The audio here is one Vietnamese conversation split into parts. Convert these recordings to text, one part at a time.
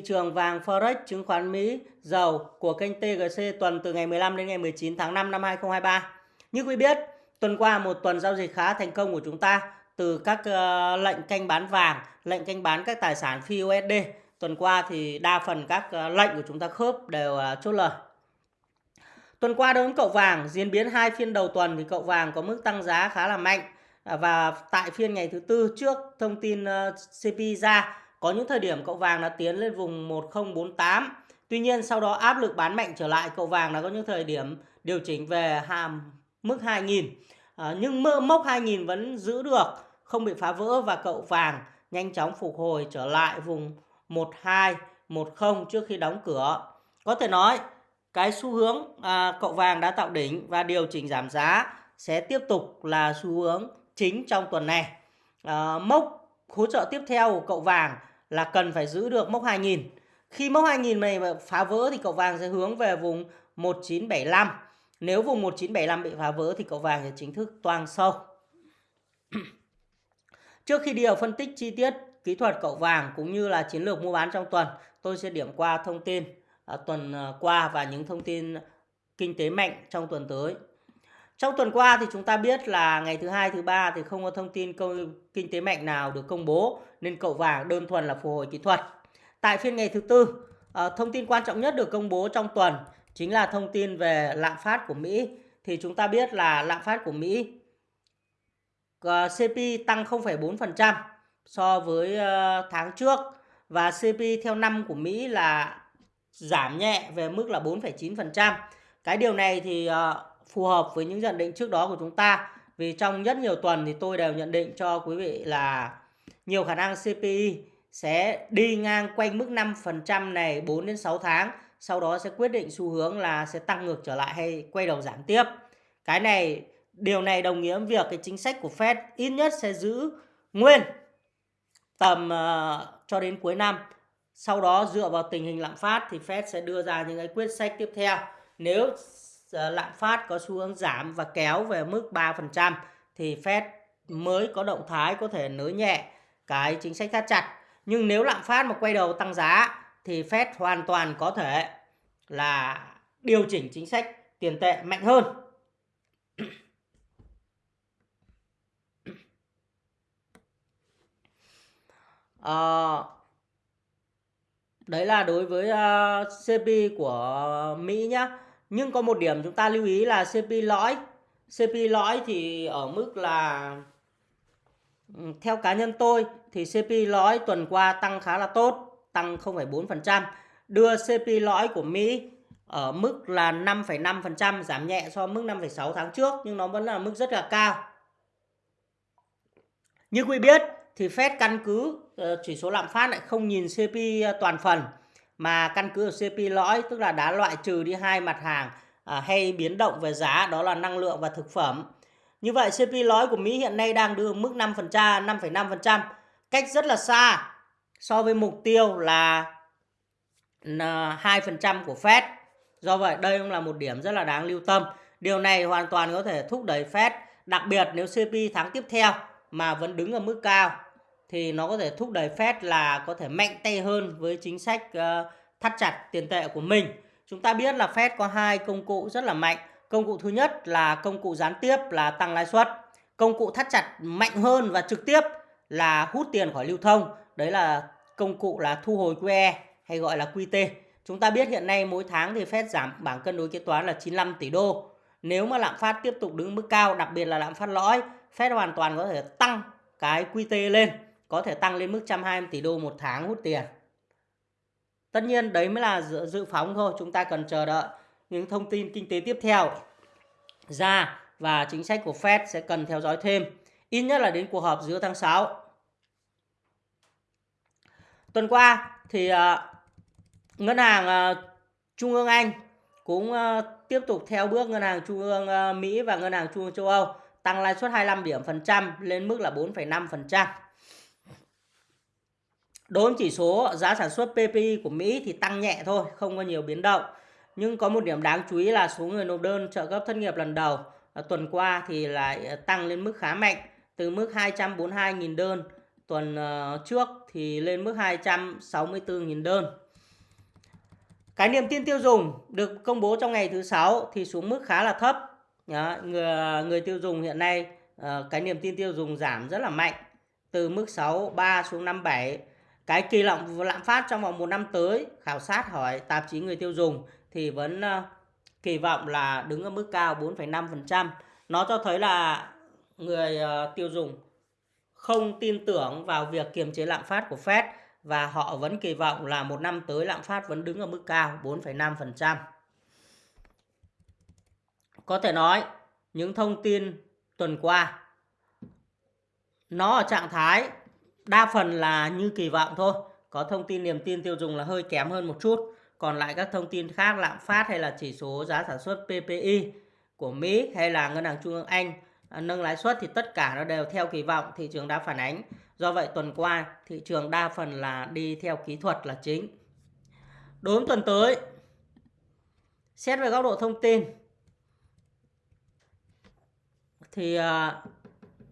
Thị trường vàng Forex, chứng khoán Mỹ, dầu của kênh TGC tuần từ ngày 15 đến ngày 19 tháng 5 năm 2023. Như quý biết, tuần qua một tuần giao dịch khá thành công của chúng ta từ các uh, lệnh canh bán vàng, lệnh canh bán các tài sản phi USD. Tuần qua thì đa phần các uh, lệnh của chúng ta khớp đều uh, chốt lời. Tuần qua đối với cậu vàng, diễn biến hai phiên đầu tuần thì cậu vàng có mức tăng giá khá là mạnh và tại phiên ngày thứ tư trước thông tin CPI ra có những thời điểm cậu vàng đã tiến lên vùng 1048. Tuy nhiên sau đó áp lực bán mạnh trở lại cậu vàng đã có những thời điểm điều chỉnh về hàm mức 2000. À, nhưng mốc 2000 vẫn giữ được, không bị phá vỡ và cậu vàng nhanh chóng phục hồi trở lại vùng 1210 trước khi đóng cửa. Có thể nói cái xu hướng à, cậu vàng đã tạo đỉnh và điều chỉnh giảm giá sẽ tiếp tục là xu hướng chính trong tuần này. À, mốc hỗ trợ tiếp theo của cậu vàng là cần phải giữ được mốc 2000. Khi mốc 2000 này mà phá vỡ thì cậu vàng sẽ hướng về vùng 1975. Nếu vùng 1975 bị phá vỡ thì cậu vàng sẽ chính thức toang sâu. Trước khi đi vào phân tích chi tiết kỹ thuật cậu vàng cũng như là chiến lược mua bán trong tuần, tôi sẽ điểm qua thông tin à, tuần à, qua và những thông tin kinh tế mạnh trong tuần tới. Trong tuần qua thì chúng ta biết là ngày thứ hai, thứ ba thì không có thông tin công, kinh tế mạnh nào được công bố nên cậu vàng đơn thuần là phục hồi kỹ thuật. Tại phiên ngày thứ tư, ờ, thông tin quan trọng nhất được công bố trong tuần chính là thông tin về lạm phát của Mỹ. Thì chúng ta biết là lạm phát của Mỹ ờ, CPI tăng 0,4% so với ờ, tháng trước và CPI theo năm của Mỹ là giảm nhẹ về mức là 4,9%. Cái điều này thì phù hợp với những nhận định trước đó của chúng ta vì trong rất nhiều tuần thì tôi đều nhận định cho quý vị là nhiều khả năng CPI sẽ đi ngang quanh mức 5% này 4 đến 6 tháng, sau đó sẽ quyết định xu hướng là sẽ tăng ngược trở lại hay quay đầu giảm tiếp. Cái này điều này đồng nghĩa với việc cái chính sách của Fed ít nhất sẽ giữ nguyên tầm uh, cho đến cuối năm. Sau đó dựa vào tình hình lạm phát thì Fed sẽ đưa ra những cái quyết sách tiếp theo. Nếu uh, lạm phát có xu hướng giảm và kéo về mức 3% thì Fed mới có động thái có thể nới nhẹ cái chính sách thắt chặt. Nhưng nếu lạm phát mà quay đầu tăng giá thì Fed hoàn toàn có thể là điều chỉnh chính sách tiền tệ mạnh hơn. À, đấy là đối với ờ, uh, CP của Mỹ nhá. Nhưng có một điểm chúng ta lưu ý là CP lõi. CP lõi thì ở mức là Ừ, theo cá nhân tôi thì CP lõi tuần qua tăng khá là tốt, tăng 0,4%, đưa CP lõi của Mỹ ở mức là 5,5%, giảm nhẹ so với mức 5,6 tháng trước nhưng nó vẫn là mức rất là cao. Như quý biết thì Fed căn cứ ờ, chỉ số lạm phát lại không nhìn CP ờ, toàn phần mà căn cứ ở CP lõi tức là đã loại trừ đi hai mặt hàng à, hay biến động về giá đó là năng lượng và thực phẩm. Như vậy CPI lõi của Mỹ hiện nay đang đưa mức 5%, 5,5%, cách rất là xa so với mục tiêu là 2% của Fed. Do vậy đây cũng là một điểm rất là đáng lưu tâm. Điều này hoàn toàn có thể thúc đẩy Fed, đặc biệt nếu CPI tháng tiếp theo mà vẫn đứng ở mức cao thì nó có thể thúc đẩy Fed là có thể mạnh tay hơn với chính sách ờ, thắt chặt tiền tệ của mình. Chúng ta biết là Fed có hai công cụ rất là mạnh. Công cụ thứ nhất là công cụ gián tiếp là tăng lãi suất. Công cụ thắt chặt mạnh hơn và trực tiếp là hút tiền khỏi lưu thông. Đấy là công cụ là thu hồi QE hay gọi là QT. Chúng ta biết hiện nay mỗi tháng thì Fed giảm bảng cân đối kế toán là 95 tỷ đô. Nếu mà lạm phát tiếp tục đứng mức cao, đặc biệt là lạm phát lõi, Fed hoàn toàn có thể tăng cái QT lên, có thể tăng lên mức 120 tỷ đô một tháng hút tiền. Tất nhiên đấy mới là dự, dự phóng thôi, chúng ta cần chờ đợi những thông tin kinh tế tiếp theo ra và chính sách của Fed sẽ cần theo dõi thêm, ít nhất là đến cuộc họp giữa tháng 6. Tuần qua thì uh, ngân hàng uh, Trung ương Anh cũng uh, tiếp tục theo bước ngân hàng Trung ương uh, Mỹ và ngân hàng Trung ương châu Âu tăng lãi suất 25 điểm phần trăm lên mức là 4,5%. Đối với chỉ số giá sản xuất PPI của Mỹ thì tăng nhẹ thôi, không có nhiều biến động. Nhưng có một điểm đáng chú ý là số người nộp đơn trợ cấp thất nghiệp lần đầu à, tuần qua thì lại à, tăng lên mức khá mạnh, từ mức 242.000 đơn. Tuần ờ, trước thì lên mức 264.000 đơn. cái niềm tin tiêu dùng được công bố trong ngày thứ sáu thì xuống mức khá là thấp. Người người tiêu dùng hiện nay ờ, cái niềm tin tiêu dùng giảm rất là mạnh, từ mức 63 xuống 57 cái kỳ vọng lạm phát trong vòng một năm tới, khảo sát hỏi tạp chí người tiêu dùng thì vẫn ờ, kỳ vọng là đứng ở mức cao 4,5%. Nó cho thấy là người ờ, tiêu dùng không tin tưởng vào việc kiềm chế lạm phát của Fed và họ vẫn kỳ vọng là một năm tới lạm phát vẫn đứng ở mức cao 4,5%. Có thể nói những thông tin tuần qua nó ở trạng thái đa phần là như kỳ vọng thôi có thông tin niềm tin tiêu dùng là hơi kém hơn một chút còn lại các thông tin khác, lạm phát hay là chỉ số giá sản xuất PPI của Mỹ hay là ngân hàng trung ương Anh à, nâng lãi suất thì tất cả nó đều theo kỳ vọng, thị trường đã phản ánh. Do vậy, tuần qua, thị trường đa phần là đi theo kỹ thuật là chính. Đối với tuần tới, xét về góc độ thông tin, thì à,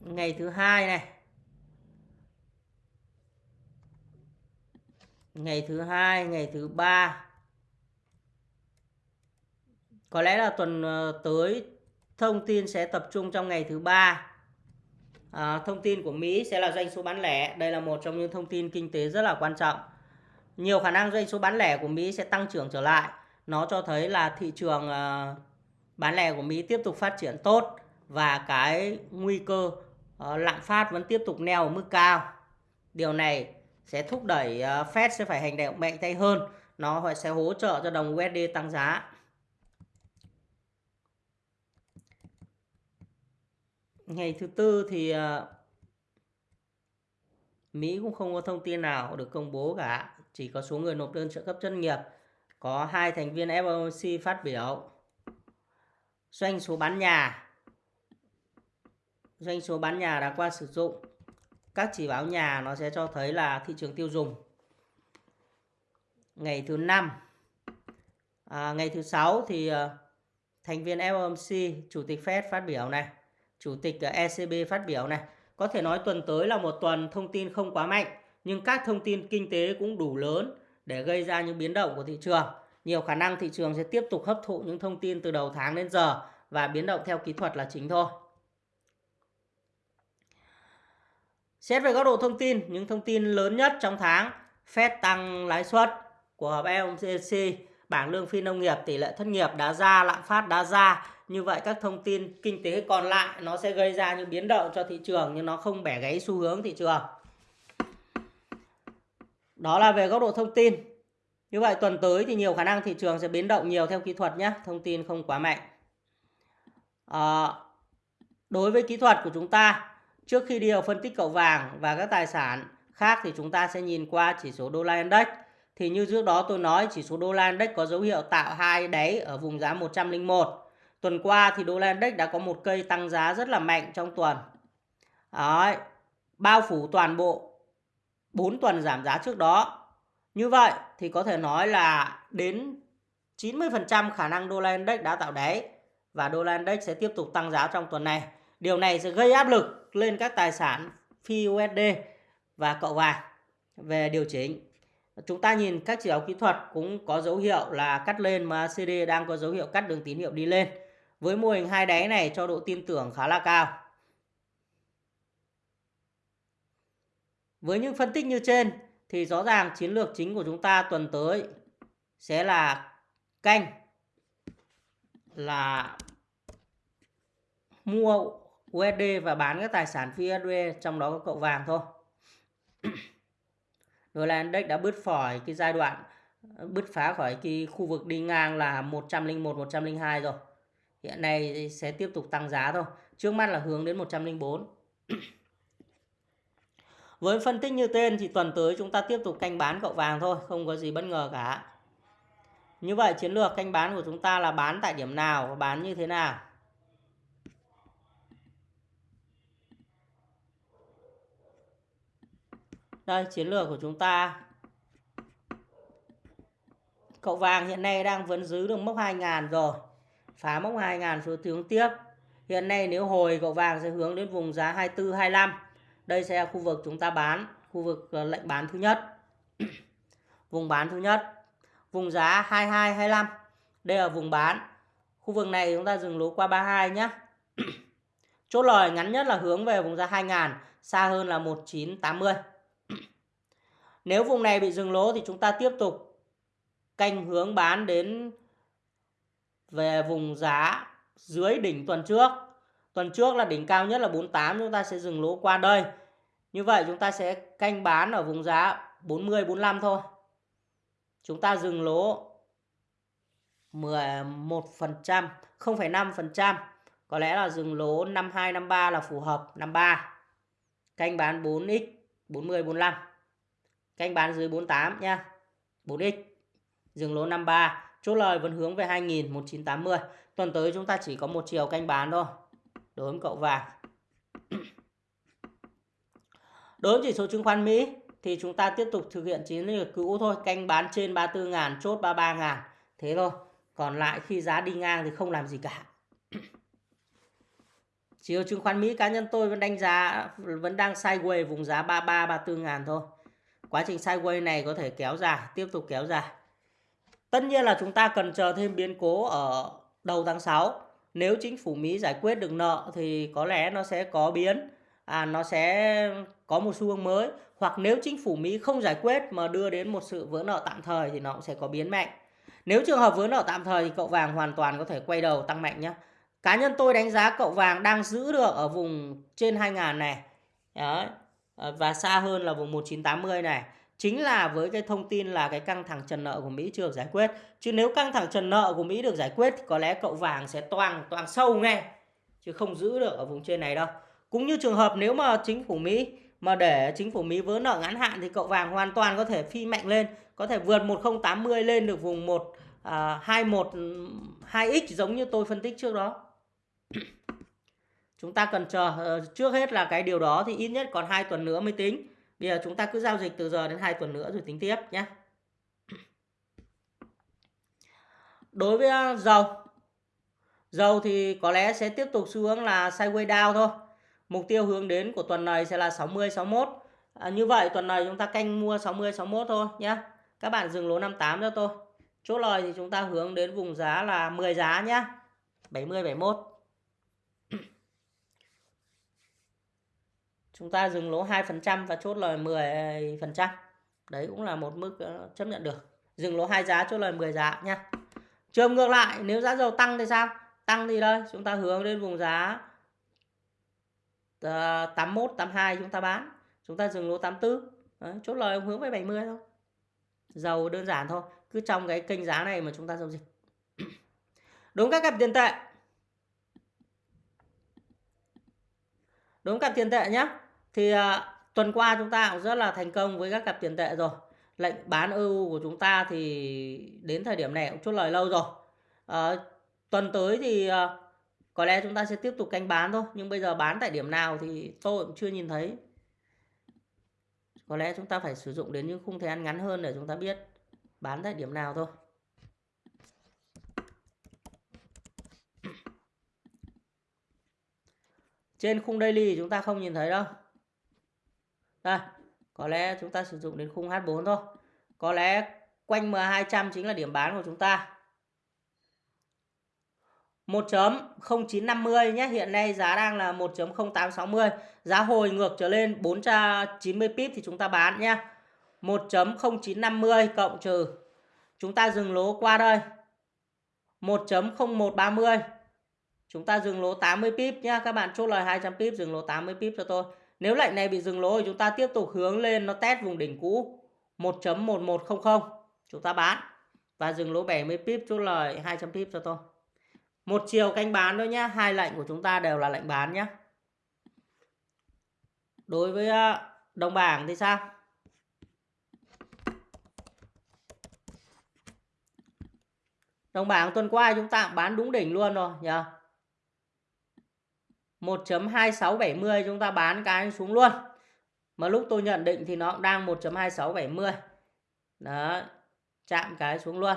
ngày thứ hai này, ngày thứ hai, ngày thứ ba có lẽ là tuần ờ, tới thông tin sẽ tập trung trong ngày thứ ba. À, thông tin của Mỹ sẽ là doanh số bán lẻ. Đây là một trong những thông tin kinh tế rất là quan trọng. Nhiều khả năng doanh số bán lẻ của Mỹ sẽ tăng trưởng trở lại. Nó cho thấy là thị trường uh, bán lẻ của Mỹ tiếp tục phát triển tốt và cái nguy cơ uh, lạm phát vẫn tiếp tục neo ở mức cao. Điều này sẽ thúc đẩy uh, Fed sẽ phải hành động mạnh tay hơn. Nó sẽ hỗ trợ cho đồng USD tăng giá. Ngày thứ tư thì ờ, Mỹ cũng không có thông tin nào được công bố cả. Chỉ có số người nộp đơn trợ cấp thất nghiệp. Có hai thành viên FOMC phát biểu. Doanh số bán nhà. Doanh số bán nhà đã qua sử dụng. Các chỉ báo nhà nó sẽ cho thấy là thị trường tiêu dùng. Ngày thứ năm. À, ngày thứ sáu thì ờ, thành viên FOMC chủ tịch Fed phát biểu này chủ tịch ờ, ECB phát biểu này có thể nói tuần tới là một tuần thông tin không quá mạnh nhưng các thông tin kinh tế cũng đủ lớn để gây ra những biến động của thị trường nhiều khả năng thị trường sẽ tiếp tục hấp thụ những thông tin từ đầu tháng đến giờ và biến động theo kỹ thuật là chính thôi Xét về góc độ thông tin, những thông tin lớn nhất trong tháng, Fed tăng lãi suất của họp FOMC, bảng lương phi nông nghiệp, tỷ lệ thất nghiệp đã ra, lạm phát đã ra. Như vậy các thông tin kinh tế còn lại nó sẽ gây ra những biến động cho thị trường nhưng nó không bẻ gáy xu hướng thị trường. Đó là về góc độ thông tin. Như vậy tuần tới thì nhiều khả năng thị trường sẽ biến động nhiều theo kỹ thuật nhé, thông tin không quá mạnh. À, đối với kỹ thuật của chúng ta Trước khi đi vào phân tích cậu vàng và các tài sản khác thì chúng ta sẽ nhìn qua chỉ số đô la index. Thì như trước đó tôi nói chỉ số đô la index có dấu hiệu tạo hai đáy ở vùng giá 101. Tuần qua thì đô la index đã có một cây tăng giá rất là mạnh trong tuần. Đấy, bao phủ toàn bộ 4 tuần giảm giá trước đó. Như vậy thì có thể nói là đến 90% khả năng đô la index đã tạo đáy và đô la index sẽ tiếp tục tăng giá trong tuần này. Điều này sẽ gây áp lực lên các tài sản phi USD và cậu vàng về điều chỉnh. Chúng ta nhìn các chỉ báo kỹ thuật cũng có dấu hiệu là cắt lên mà CD đang có dấu hiệu cắt đường tín hiệu đi lên. Với mô hình hai đáy này cho độ tin tưởng khá là cao. Với những phân tích như trên thì rõ ràng chiến lược chính của chúng ta tuần tới sẽ là canh, là mua USD và bán các tài sản phi USD trong đó có cậu vàng thôi. rồi là index đã bứt khỏi cái giai đoạn, bứt phá khỏi cái khu vực đi ngang là 101 102 rồi. Hiện nay sẽ tiếp tục tăng giá thôi. Trước mắt là hướng đến 104. Với phân tích như tên thì tuần tới chúng ta tiếp tục canh bán cậu vàng thôi, không có gì bất ngờ cả. Như vậy chiến lược canh bán của chúng ta là bán tại điểm nào và bán như thế nào? Đây, chiến lược của chúng ta. Cậu vàng hiện nay đang vẫn giữ được mốc 2.000 rồi. Phá mốc 2.000 xuống hướng tiếp. Hiện nay nếu hồi cậu vàng sẽ hướng đến vùng giá 24, 25. Đây sẽ là khu vực chúng ta bán. Khu vực ờ, lệnh bán thứ nhất. vùng bán thứ nhất. vùng giá 22 25 đây là vùng bán khu vực này chúng ta dừng lỗ qua 32 nhé chốt lời ngắn nhất là hướng về vùng giá 2000 xa hơn là 1980 nếu vùng này bị dừng lỗ thì chúng ta tiếp tục canh hướng bán đến về vùng giá dưới đỉnh tuần trước. Tuần trước là đỉnh cao nhất là 48 chúng ta sẽ dừng lỗ qua đây. Như vậy chúng ta sẽ canh bán ở vùng giá 40 45 thôi. Chúng ta dừng lỗ 11%, 0,5%. Có lẽ là dừng lỗ 52 53 là phù hợp, 53. Canh bán 4x 40 45. Canh bán dưới 48 nha. 4x. Dừng lỗ 53. Chốt lời vẫn hướng về 2000 1980. Tuần tới chúng ta chỉ có một chiều canh bán thôi. Đối với cậu vàng. Đối với chỉ số chứng khoán Mỹ thì chúng ta tiếp tục thực hiện chiến lược cũ thôi, canh bán trên 34 ngàn, chốt 33 ngàn. Thế thôi. Còn lại khi giá đi ngang thì không làm gì cả. Chỉ số chứng khoán Mỹ cá nhân tôi vẫn đánh giá vẫn đang sideways vùng giá 33 34 ngàn thôi. Quá trình sideways này có thể kéo dài, tiếp tục kéo dài. Tất nhiên là chúng ta cần chờ thêm biến cố ở đầu tháng 6. Nếu chính phủ Mỹ giải quyết được nợ thì có lẽ nó sẽ có biến, à, nó sẽ có một xu hướng mới. Hoặc nếu chính phủ Mỹ không giải quyết mà đưa đến một sự vỡ nợ tạm thời thì nó cũng sẽ có biến mạnh. Nếu trường hợp vỡ nợ tạm thời thì cậu vàng hoàn toàn có thể quay đầu tăng mạnh nhé. Cá nhân tôi đánh giá cậu vàng đang giữ được ở vùng trên 2.000 này. Đấy. Và xa hơn là vùng 1980 này. Chính là với cái thông tin là cái căng thẳng trần nợ của Mỹ chưa được giải quyết. Chứ nếu căng thẳng trần nợ của Mỹ được giải quyết thì có lẽ cậu vàng sẽ toàn toàn sâu ngay. Chứ không giữ được ở vùng trên này đâu. Cũng như trường hợp nếu mà chính phủ Mỹ mà để chính phủ Mỹ vỡ nợ ngắn hạn thì cậu vàng hoàn toàn có thể phi mạnh lên, có thể vượt 1080 lên được vùng 1 à, 21 2x giống như tôi phân tích trước đó. chúng ta cần chờ ờ, trước hết là cái điều đó thì ít nhất còn hai tuần nữa mới tính bây giờ chúng ta cứ giao dịch từ giờ đến 2 tuần nữa rồi tính tiếp nhé đối với ờ, dầu. Dầu thì có lẽ sẽ tiếp tục xu hướng là sideways down thôi. Mục tiêu hướng đến của tuần này sẽ là 60 61 à, như vậy tuần này chúng ta canh mua 60 61 thôi nhé các bạn dừng lỗ 58 cho tôi. Chốt lời thì chúng ta hướng đến vùng giá là 10 giá nhé 70 71 chúng ta dừng lỗ 2% và chốt lời 10%. Đấy cũng là một mức ờ, chấp nhận được. Dừng lỗ hai giá chốt lời 10 giá nha. Trường ngược lại, nếu giá dầu tăng thì sao? Tăng thì đây, chúng ta hướng đến vùng giá ờ, 81, 82 chúng ta bán. Chúng ta dừng lỗ 84. Đấy, chốt lời hướng về 70 thôi. Dầu đơn giản thôi. Cứ trong cái kênh giá này mà chúng ta giao dịch. Đúng các cặp tiền tệ. Đúng cặp tiền tệ nhé thì à, tuần qua chúng ta cũng rất là thành công với các cặp tiền tệ rồi. Lệnh bán EU của chúng ta thì đến thời điểm này cũng chốt lời lâu rồi. À, tuần tới thì à, có lẽ chúng ta sẽ tiếp tục canh bán thôi nhưng bây giờ bán tại điểm nào thì tôi cũng chưa nhìn thấy. Có lẽ chúng ta phải sử dụng đến những khung thời gian ngắn hơn để chúng ta biết bán tại điểm nào thôi. Trên khung daily chúng ta không nhìn thấy đâu đây, có lẽ chúng ta sử dụng đến khung H4 thôi. Có lẽ quanh M200 chính là điểm bán của chúng ta. 1.0950 nhé. Hiện nay giá đang là 1.0860. Giá hồi ngược trở lên 490 pip thì chúng ta bán nhé. 1.0950 cộng trừ. Chúng ta dừng lỗ qua đây. 1.0130. Chúng ta dừng lỗ 80 pip nhé. Các bạn chốt lời 200 pip, dừng lỗ 80 pip cho tôi. Nếu lệnh này bị dừng lỗ thì chúng ta tiếp tục hướng lên nó test vùng đỉnh cũ 1.1100. Chúng ta bán và dừng lỗ 70 pip chốt lời 200 pip cho tôi. Một chiều canh bán thôi nhé, hai lệnh của chúng ta đều là lệnh bán nhé. Đối với ờ, đồng bảng thì sao? Đồng bảng tuần qua chúng ta bán đúng đỉnh luôn rồi nhỉ? 1.2670 chúng ta bán cái xuống luôn. Mà lúc tôi nhận định thì nó cũng đang 1.2670. Đó, chạm cái xuống luôn.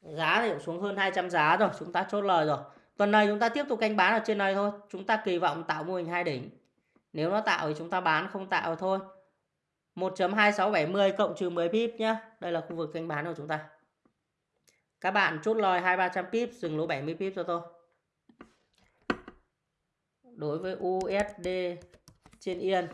Giá thì cũng xuống hơn 200 giá rồi, chúng ta chốt lời rồi. Tuần này chúng ta tiếp tục canh bán ở trên này thôi. Chúng ta kỳ vọng tạo mô hình hai đỉnh. Nếu nó tạo thì chúng ta bán, không tạo thôi. 1.2670 cộng trừ 10 pip nhé. Đây là khu vực canh bán của chúng ta. Các bạn chốt lời 2-300 pip, dừng lỗ 70 pip cho tôi. Đối với USD trên Yên.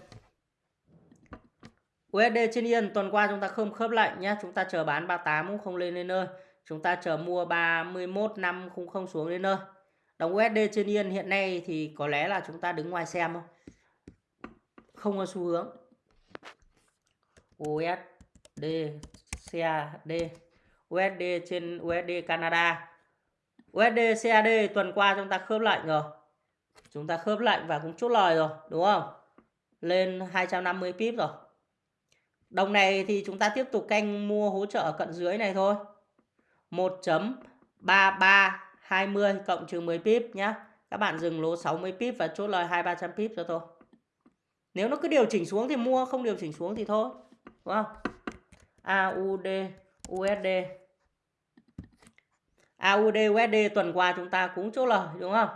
USD trên Yên tuần qua chúng ta không khớp lệnh nhé. Chúng ta chờ bán 38 cũng không lên đến nơi. Chúng ta chờ mua 31 năm cũng không xuống đến nơi. Đồng USD trên Yên hiện nay thì có lẽ là chúng ta đứng ngoài xem không, Không có xu hướng. USD CAD USD trên USD Canada USD CAD tuần qua chúng ta khớp lệnh rồi chúng ta khớp lệnh và cũng chốt lời rồi, đúng không? Lên 250 pip rồi. Đồng này thì chúng ta tiếp tục canh mua hỗ trợ cận dưới này thôi. 1.3320 cộng trừ 10 pip nhé các bạn dừng lỗ 60 pip và chốt lời 2-300 pip cho tôi. Nếu nó cứ điều chỉnh xuống thì mua, không điều chỉnh xuống thì thôi, đúng không? AUD USD AUD USD tuần qua chúng ta cũng chốt lời, đúng không?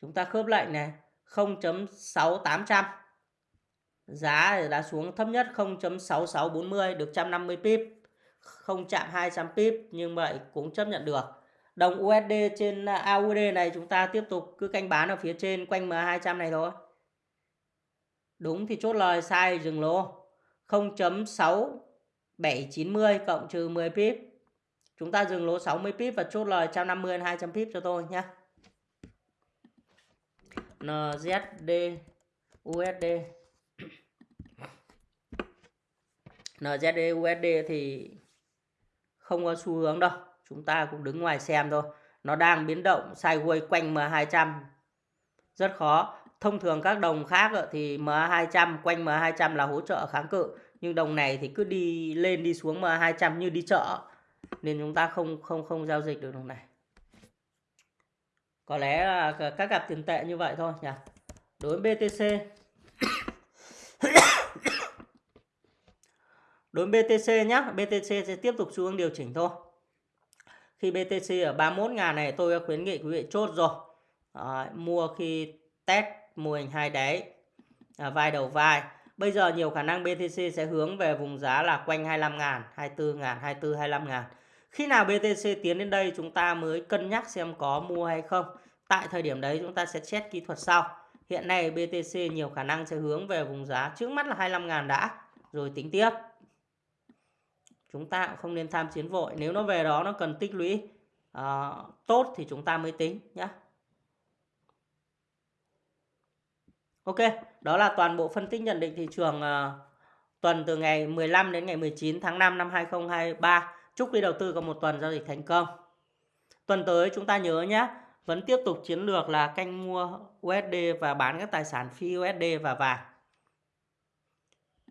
Chúng ta khớp lệnh này 0.6800 giá đã xuống thấp nhất 0.6640 được 150 pip. Không chạm 200 pip nhưng vậy cũng chấp nhận được. Đồng USD trên AUD này chúng ta tiếp tục cứ canh bán ở phía trên, quanh M200 này thôi. Đúng thì chốt lời, sai dừng lỗ. 0.6790 cộng trừ 10 pip. Chúng ta dừng lỗ 60 pip và chốt lời 150 200 pip cho tôi nhé. NZD USD NZD USD thì không có xu hướng đâu. Chúng ta cũng đứng ngoài xem thôi. Nó đang biến động sideways quanh M200. Rất khó thông thường các đồng khác thì MA200 quanh MA200 là hỗ trợ kháng cự nhưng đồng này thì cứ đi lên đi xuống MA200 như đi chợ nên chúng ta không không không giao dịch được đồng này có lẽ là các cặp tiền tệ như vậy thôi nhỉ? Đối với BTC đối với BTC nhé BTC sẽ tiếp tục xu hướng điều chỉnh thôi. Khi BTC ở 31 ngàn này tôi khuyến nghị quý vị chốt rồi. À, mua khi test mô hình hai đáy à, vai đầu vai. Bây giờ nhiều khả năng BTC sẽ hướng về vùng giá là quanh 25 ngàn 24 ngàn 24 25 ngàn khi nào BTC tiến đến đây chúng ta mới cân nhắc xem có mua hay không. Tại thời điểm đấy chúng ta sẽ check kỹ thuật sau. Hiện nay BTC nhiều khả năng sẽ hướng về vùng giá trước mắt là 25 ngàn đã. Rồi tính tiếp. Chúng ta cũng không nên tham chiến vội. Nếu nó về đó nó cần tích lũy uh, tốt thì chúng ta mới tính nhé Ok, đó là toàn bộ phân tích nhận định thị trường uh, tuần từ ngày 15 đến ngày 19 tháng 5 năm 2023. Chúc quý đầu tư có một tuần giao dịch thành công. Tuần tới chúng ta nhớ nhé, vẫn tiếp tục chiến lược là canh mua USD và bán các tài sản phi USD và vàng.